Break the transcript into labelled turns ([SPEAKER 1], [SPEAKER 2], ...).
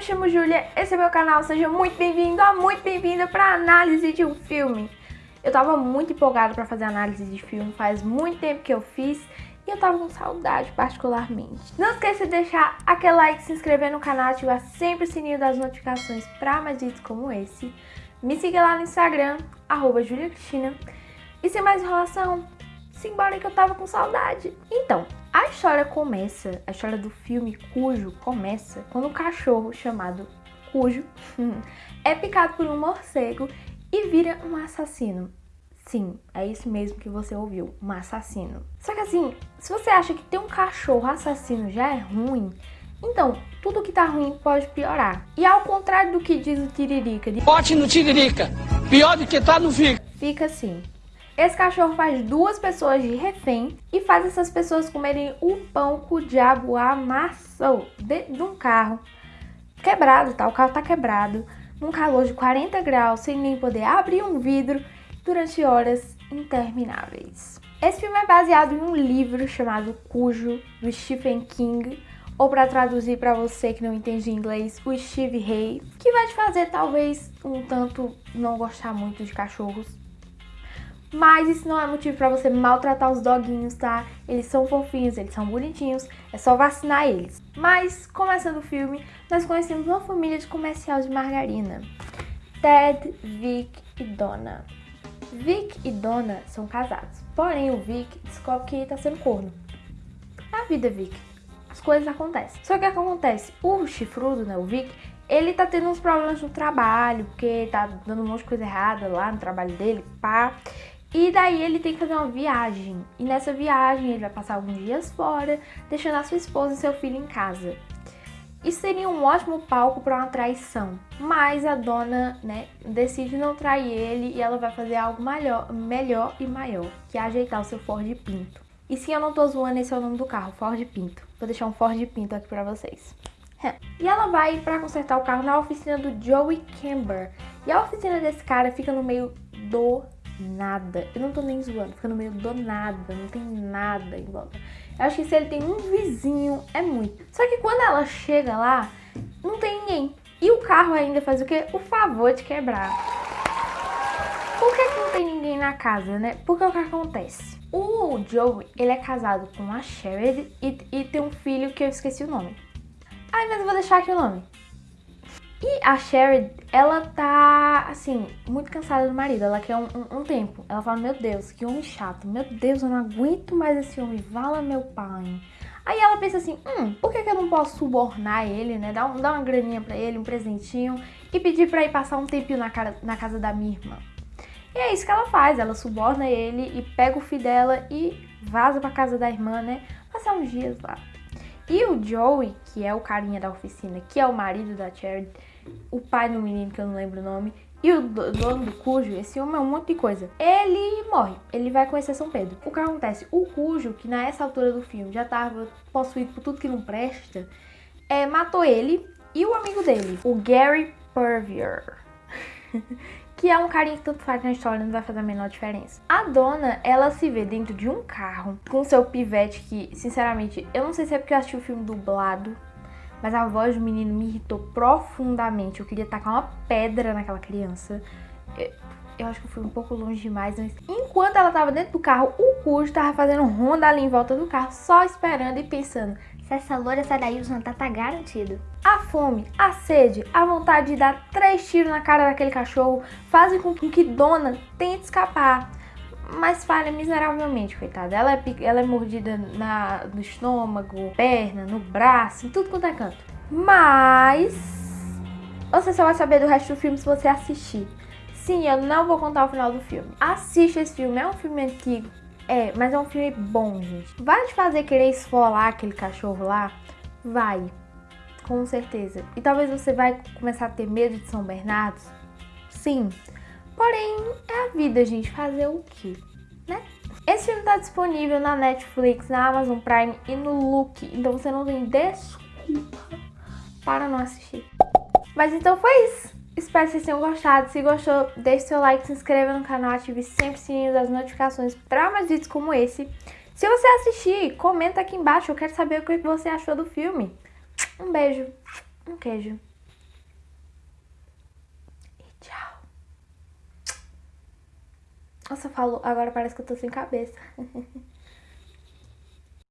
[SPEAKER 1] me chamo Júlia, esse é meu canal, seja muito bem-vindo, muito bem-vinda para análise de um filme. Eu tava muito empolgada para fazer análise de filme, faz muito tempo que eu fiz e eu tava com saudade particularmente. Não esqueça de deixar aquele like, se inscrever no canal, ativar sempre o sininho das notificações para mais vídeos como esse. Me siga lá no Instagram, arroba Cristina. E sem mais enrolação, simbora que eu tava com saudade. Então, a história começa, a história do filme Cujo começa quando um cachorro chamado Cujo é picado por um morcego e vira um assassino. Sim, é isso mesmo que você ouviu, um assassino. Só que assim, se você acha que ter um cachorro assassino já é ruim, então tudo que tá ruim pode piorar. E ao contrário do que diz o Tiririca... De...
[SPEAKER 2] Bote no Tiririca, pior do que tá no fica.
[SPEAKER 1] Fica assim, esse cachorro faz duas pessoas de refém e faz essas pessoas comerem o pão que o diabo amassou dentro de um carro quebrado, tá? O carro tá quebrado, num calor de 40 graus, sem nem poder abrir um vidro durante horas intermináveis. Esse filme é baseado em um livro chamado Cujo, do Stephen King, ou para traduzir para você que não entende inglês, o Steve Hay, que vai te fazer talvez um tanto não gostar muito de cachorros. Mas isso não é motivo para você maltratar os doguinhos, tá? Eles são fofinhos, eles são bonitinhos, é só vacinar eles. Mas, começando o filme, nós conhecemos uma família de comercial de margarina. Ted, Vic e Donna. Vic e Donna são casados, porém o Vic descobre que tá sendo corno. É a vida, Vic. As coisas acontecem. Só que o que acontece? O chifrudo, né, o Vic, ele tá tendo uns problemas no trabalho, porque tá dando um monte de coisa errada lá no trabalho dele, pá. E daí ele tem que fazer uma viagem. E nessa viagem ele vai passar alguns dias fora, deixando a sua esposa e seu filho em casa. Isso seria um ótimo palco para uma traição. Mas a dona, né, decide não trair ele e ela vai fazer algo melhor, melhor e maior, que é ajeitar o seu Ford Pinto. E sim, eu não tô zoando, esse é o nome do carro, Ford Pinto. Vou deixar um Ford Pinto aqui pra vocês. E ela vai para consertar o carro na oficina do Joey Camber. E a oficina desse cara fica no meio do nada. Eu não tô nem zoando, fica no meio do nada, não tem nada em volta. Eu acho que se ele tem um vizinho, é muito. Só que quando ela chega lá, não tem ninguém. E o carro ainda faz o quê? O favor de quebrar. Por que, que não tem ninguém na casa, né? Porque o que acontece? O Joey, ele é casado com a Sherry e, e tem um filho que eu esqueci o nome. Ai, mas eu vou deixar aqui o nome. E a Sherry, ela tá, assim, muito cansada do marido. Ela quer um, um, um, tempo. Ela fala, meu Deus, que homem chato. Meu Deus, eu não aguento mais esse homem. Vala meu pai. Aí ela pensa assim, hum, por que, que eu não posso subornar ele, né? Dar, um, dar uma graninha pra ele, um presentinho. E pedir pra ir passar um tempinho na, cara, na casa da minha irmã. E é isso que ela faz. Ela suborna ele e pega o filho dela e vaza pra casa da irmã, né? Passar uns dias lá. E o Joey, que é o carinha da oficina, que é o marido da Charity, o pai do menino, que eu não lembro o nome, e o dono do Cujo, esse homem é um monte de coisa. Ele morre, ele vai conhecer São Pedro. O que acontece? O Cujo, que nessa altura do filme já estava possuído por tudo que não presta, é, matou ele e o amigo dele, o Gary Purvier. que é um carinha que tanto faz na história, não vai fazer a menor diferença. A dona, ela se vê dentro de um carro com seu pivete que, sinceramente, eu não sei se é porque eu assisti o filme dublado, mas a voz do menino me irritou profundamente. Eu queria tacar uma pedra naquela criança. Eu, acho que eu fui um pouco longe demais, mas enquanto ela tava dentro do carro, o Cujo tava fazendo ronda ali em volta do carro, só esperando e pensando, se essa loura sai daí, o jantar tá garantido. A fome, a sede, a vontade de dar três tiros na cara daquele cachorro fazem com que Dona tente escapar mas falha miseravelmente, coitada. Ela é, ela é mordida na, no estômago, perna, no braço, em tudo quanto é canto. Mas você só vai saber do resto do filme se você assistir. Sim, eu não vou contar o final do filme. Assiste esse filme, é um filme antigo. É, mas é um filme bom, gente. Vai te fazer querer esfolar aquele cachorro lá? Vai, com certeza. E talvez você vai começar a ter medo de São Bernardo? Sim, Porém, é a vida, gente. Fazer o quê? Né? Esse filme tá disponível na Netflix, na Amazon Prime e no Look. Então você não tem desculpa para não assistir. Mas então foi isso. Espero que vocês tenham gostado. Se gostou, deixe seu like, se inscreva no canal, ative sempre o sininho das notificações para mais vídeos como esse. Se você assistir, comenta aqui embaixo. Eu quero saber o que você achou do filme. Um beijo, um queijo. E tchau. Nossa, eu falo, agora parece que eu tô sem cabeça.